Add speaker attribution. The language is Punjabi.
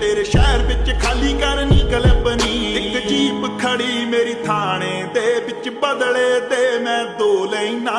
Speaker 1: ਤੇਰੇ ਸ਼ਹਿਰ ਵਿੱਚ ਖਾਲੀ ਕਰਨੀ ਕਲਪਨੀ। ਇੱਕ ਜੀਪ ਖੜੀ ਮੇਰੀ ਥਾਣੇ ਦੇ ਵਿੱਚ ਬਦਲੇ ਤੇ ਮੈਂ ਦੋ ਲੈਣਾ